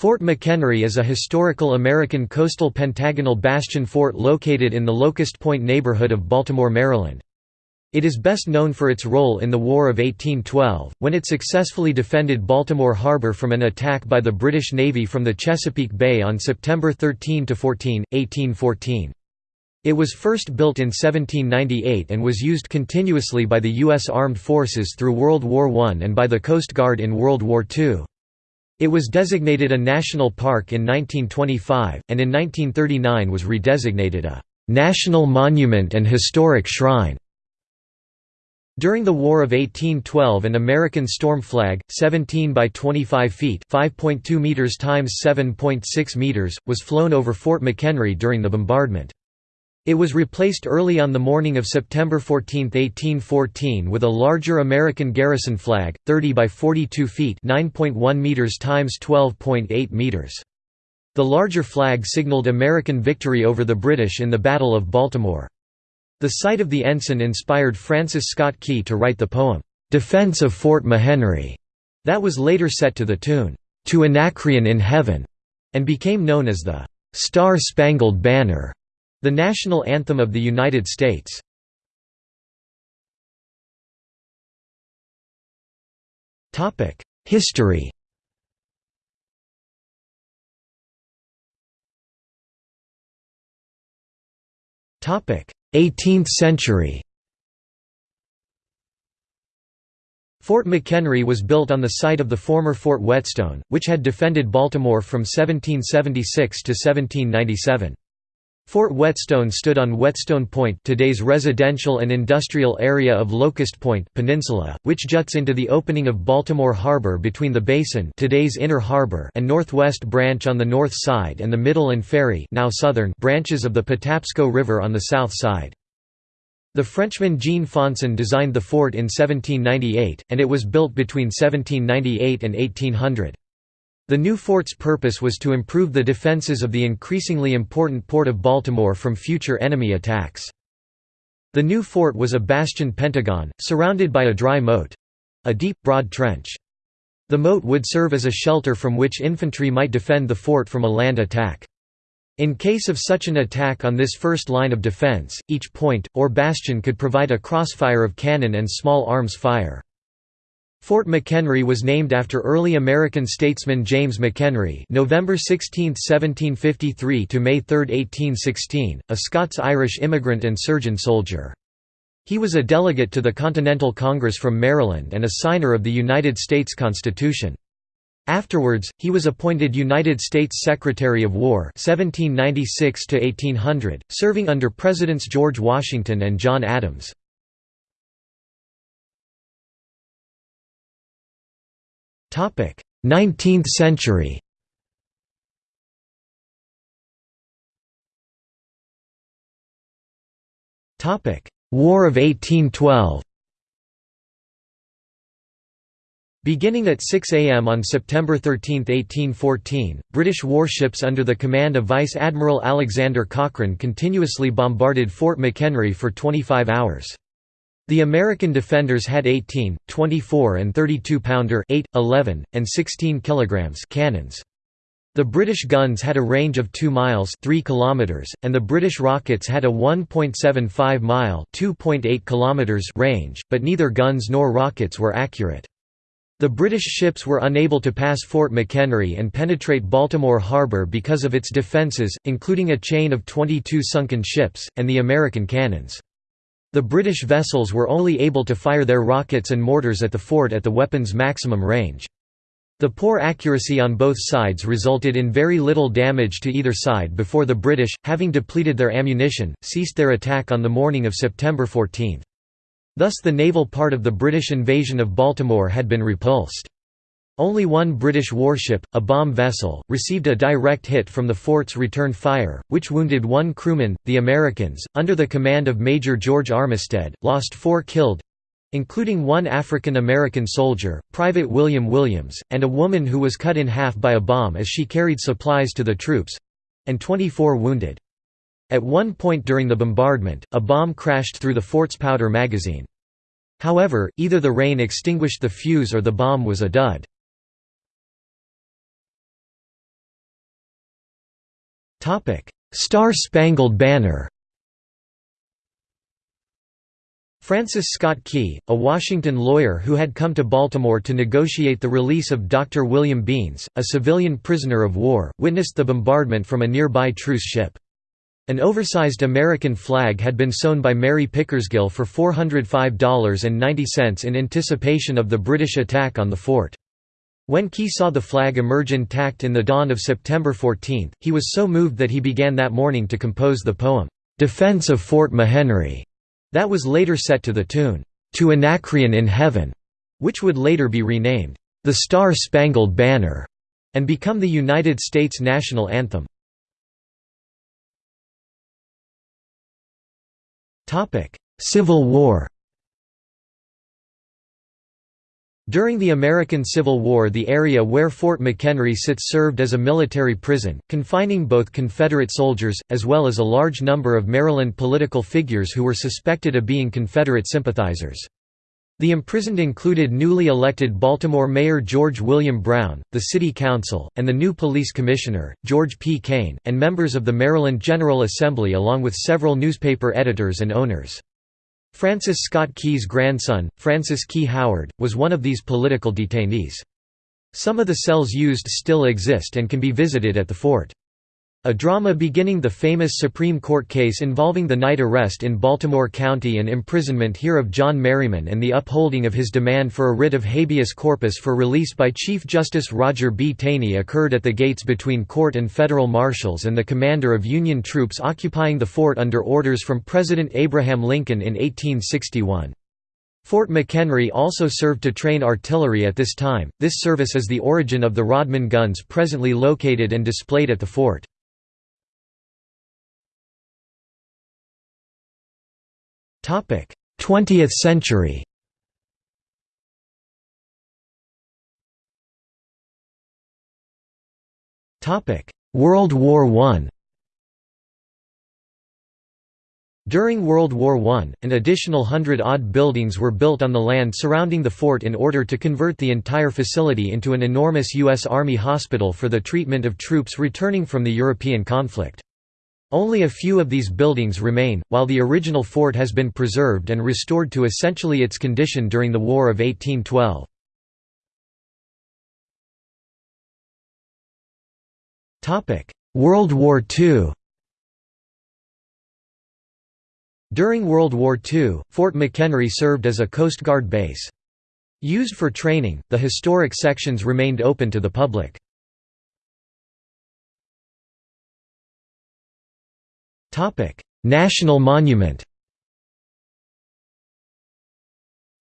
Fort McHenry is a historical American coastal pentagonal bastion fort located in the Locust Point neighborhood of Baltimore, Maryland. It is best known for its role in the War of 1812, when it successfully defended Baltimore Harbor from an attack by the British Navy from the Chesapeake Bay on September 13–14, 1814. It was first built in 1798 and was used continuously by the U.S. Armed Forces through World War I and by the Coast Guard in World War II. It was designated a national park in 1925, and in 1939 was redesignated a «national monument and historic shrine». During the War of 1812 an American storm flag, 17 by 25 feet 5.2 meters times 7.6 meters, was flown over Fort McHenry during the bombardment. It was replaced early on the morning of September 14, 1814 with a larger American garrison flag, 30 by 42 feet 9.1 meters times 12.8 meters. The larger flag signaled American victory over the British in the Battle of Baltimore. The sight of the ensign inspired Francis Scott Key to write the poem, "'Defense of Fort McHenry' that was later set to the tune, "'To Anacreon in Heaven' and became known as the "'Star-Spangled Banner' The national anthem of the United States. History Topic: 18th century. Fort McHenry was built on the site of the former Fort Whetstone, which had defended Baltimore from 1776 to 1797. Fort Whetstone stood on Whetstone Point today's residential and industrial area of Locust Point Peninsula, which juts into the opening of Baltimore Harbor between the Basin today's Inner Harbor and Northwest Branch on the north side and the Middle and Ferry now southern branches of the Patapsco River on the south side. The Frenchman Jean Foncin designed the fort in 1798, and it was built between 1798 and 1800. The new fort's purpose was to improve the defenses of the increasingly important port of Baltimore from future enemy attacks. The new fort was a bastion pentagon, surrounded by a dry moat—a deep, broad trench. The moat would serve as a shelter from which infantry might defend the fort from a land attack. In case of such an attack on this first line of defense, each point, or bastion could provide a crossfire of cannon and small arms fire. Fort McHenry was named after early American statesman James McHenry November 16, 1753 to May 3, 1816, a Scots-Irish immigrant and surgeon soldier. He was a delegate to the Continental Congress from Maryland and a signer of the United States Constitution. Afterwards, he was appointed United States Secretary of War 1796 serving under Presidents George Washington and John Adams. 19th century. War of 1812 Beginning at 6 am on September 13, 1814, British warships under the command of Vice Admiral Alexander Cochrane continuously bombarded Fort McHenry for 25 hours. The American defenders had 18, 24 and 32-pounder 8, 11, and 16 kilograms cannons. The British guns had a range of 2 miles 3 kilometers, and the British rockets had a 1.75 mile 2.8 kilometers range, but neither guns nor rockets were accurate. The British ships were unable to pass Fort McHenry and penetrate Baltimore Harbor because of its defences, including a chain of 22 sunken ships, and the American cannons. The British vessels were only able to fire their rockets and mortars at the fort at the weapon's maximum range. The poor accuracy on both sides resulted in very little damage to either side before the British, having depleted their ammunition, ceased their attack on the morning of September 14. Thus the naval part of the British invasion of Baltimore had been repulsed. Only one British warship, a bomb vessel, received a direct hit from the fort's return fire, which wounded one crewman. The Americans, under the command of Major George Armistead, lost four killed including one African American soldier, Private William Williams, and a woman who was cut in half by a bomb as she carried supplies to the troops and 24 wounded. At one point during the bombardment, a bomb crashed through the fort's powder magazine. However, either the rain extinguished the fuse or the bomb was a dud. Star-Spangled Banner Francis Scott Key, a Washington lawyer who had come to Baltimore to negotiate the release of Dr. William Beanes, a civilian prisoner of war, witnessed the bombardment from a nearby truce ship. An oversized American flag had been sewn by Mary Pickersgill for $405.90 in anticipation of the British attack on the fort. When Key saw the flag emerge intact in the dawn of September 14, he was so moved that he began that morning to compose the poem, "'Defense of Fort McHenry' That was later set to the tune, "'To Anacreon in Heaven' which would later be renamed, "'The Star-Spangled Banner' and become the United States national anthem. Civil War During the American Civil War the area where Fort McHenry sits served as a military prison, confining both Confederate soldiers, as well as a large number of Maryland political figures who were suspected of being Confederate sympathizers. The imprisoned included newly elected Baltimore Mayor George William Brown, the City Council, and the new Police Commissioner, George P. Kane, and members of the Maryland General Assembly along with several newspaper editors and owners. Francis Scott Key's grandson, Francis Key Howard, was one of these political detainees. Some of the cells used still exist and can be visited at the fort. A drama beginning the famous Supreme Court case involving the night arrest in Baltimore County and imprisonment here of John Merryman and the upholding of his demand for a writ of habeas corpus for release by Chief Justice Roger B. Taney occurred at the gates between court and federal marshals and the commander of Union troops occupying the fort under orders from President Abraham Lincoln in 1861. Fort McHenry also served to train artillery at this time. This service is the origin of the Rodman guns presently located and displayed at the fort. 20th century World War I During World War I, an additional hundred-odd buildings were built on the land surrounding the fort in order to convert the entire facility into an enormous U.S. Army hospital for the treatment of troops returning from the European conflict. Only a few of these buildings remain, while the original fort has been preserved and restored to essentially its condition during the War of 1812. World War II During World War II, Fort McHenry served as a Coast Guard base. Used for training, the historic sections remained open to the public. National monument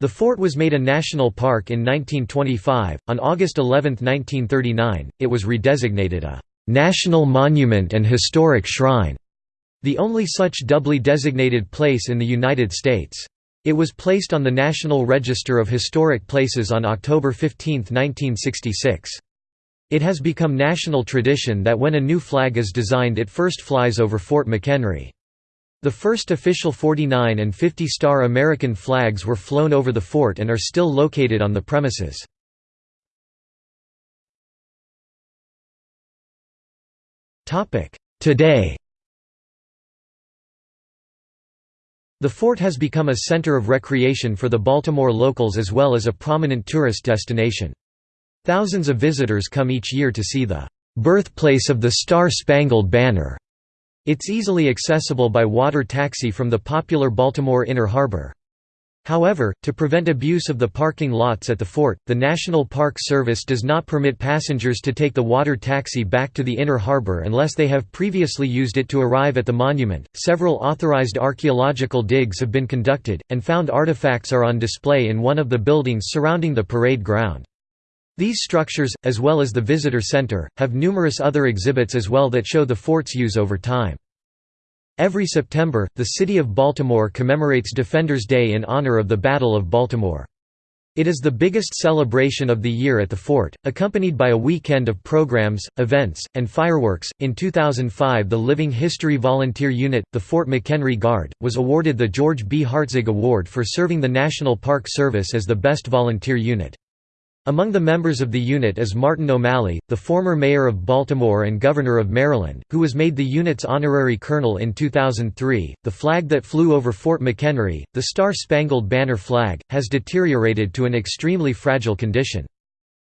The fort was made a national park in 1925. On August 11, 1939, it was redesignated a National Monument and Historic Shrine, the only such doubly designated place in the United States. It was placed on the National Register of Historic Places on October 15, 1966. It has become national tradition that when a new flag is designed it first flies over Fort McHenry. The first official 49 and 50 star American flags were flown over the fort and are still located on the premises. Today The fort has become a center of recreation for the Baltimore locals as well as a prominent tourist destination. Thousands of visitors come each year to see the birthplace of the Star-Spangled Banner. It's easily accessible by water taxi from the popular Baltimore Inner Harbor. However, to prevent abuse of the parking lots at the fort, the National Park Service does not permit passengers to take the water taxi back to the Inner Harbor unless they have previously used it to arrive at the monument. Several authorized archaeological digs have been conducted, and found artifacts are on display in one of the buildings surrounding the parade ground. These structures, as well as the visitor center, have numerous other exhibits as well that show the fort's use over time. Every September, the city of Baltimore commemorates Defenders Day in honor of the Battle of Baltimore. It is the biggest celebration of the year at the fort, accompanied by a weekend of programs, events, and fireworks. In 2005, the Living History Volunteer Unit, the Fort McHenry Guard, was awarded the George B. Hartzog Award for serving the National Park Service as the best volunteer unit. Among the members of the unit is Martin O'Malley, the former mayor of Baltimore and governor of Maryland, who was made the unit's honorary colonel in 2003. The flag that flew over Fort McHenry, the Star Spangled Banner flag, has deteriorated to an extremely fragile condition.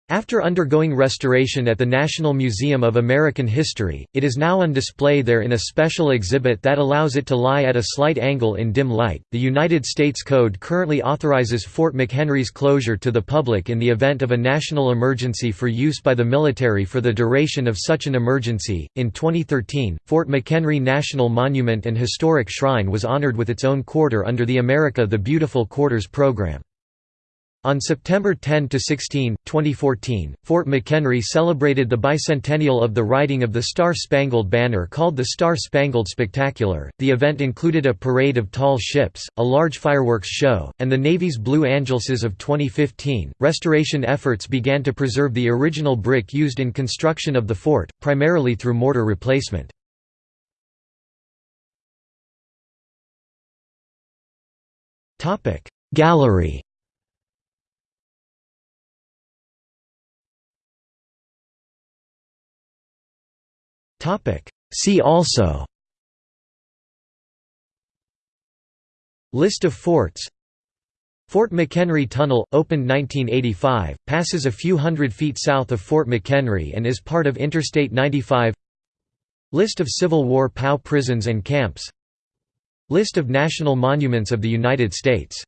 After undergoing restoration at the National Museum of American History, it is now on display there in a special exhibit that allows it to lie at a slight angle in dim light. The United States Code currently authorizes Fort McHenry's closure to the public in the event of a national emergency for use by the military for the duration of such an emergency. In 2013, Fort McHenry National Monument and Historic Shrine was honored with its own quarter under the America the Beautiful Quarters program. On September 10–16, 2014, Fort McHenry celebrated the bicentennial of the writing of the Star-Spangled Banner called the Star-Spangled Spectacular. The event included a parade of tall ships, a large fireworks show, and the Navy's Blue Angelses of 2015. Restoration efforts began to preserve the original brick used in construction of the fort, primarily through mortar replacement. Gallery See also. List of forts. Fort McHenry Tunnel, opened 1985, passes a few hundred feet south of Fort McHenry and is part of Interstate 95 List of Civil War POW prisons and camps. List of national monuments of the United States